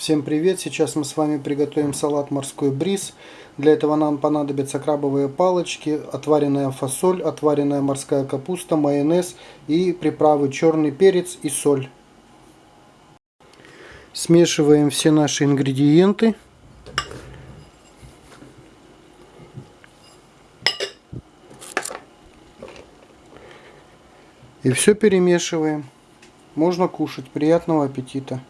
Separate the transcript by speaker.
Speaker 1: Всем привет! Сейчас мы с вами приготовим салат морской бриз. Для этого нам понадобятся крабовые палочки, отваренная фасоль, отваренная морская капуста, майонез и приправы черный перец и соль. Смешиваем все наши ингредиенты. И все перемешиваем. Можно кушать. Приятного аппетита!